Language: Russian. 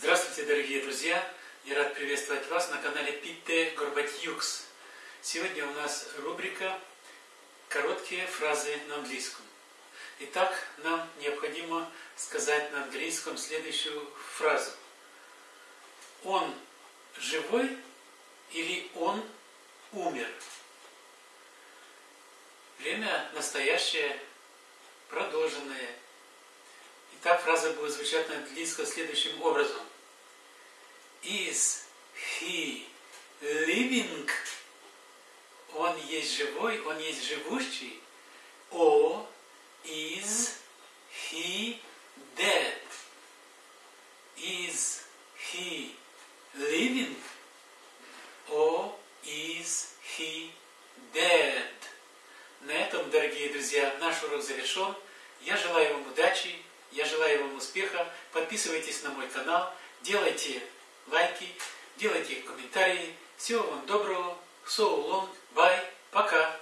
Здравствуйте, дорогие друзья! Я рад приветствовать вас на канале Питте Горбатьюкс. Сегодня у нас рубрика «Короткие фразы на английском». Итак, нам необходимо сказать на английском следующую фразу. Он живой или он умер? Время настоящее, продолженное. Итак, фраза будет звучать на английском следующим образом – Is he living? Он есть живой, он есть живущий. Or is he dead? Is he living? Or is he dead? На этом, дорогие друзья, наш урок завершен. Я желаю вам удачи, я желаю вам успеха. Подписывайтесь на мой канал, делайте лайки, делайте комментарии. Всего вам доброго. So long. Bye. Пока.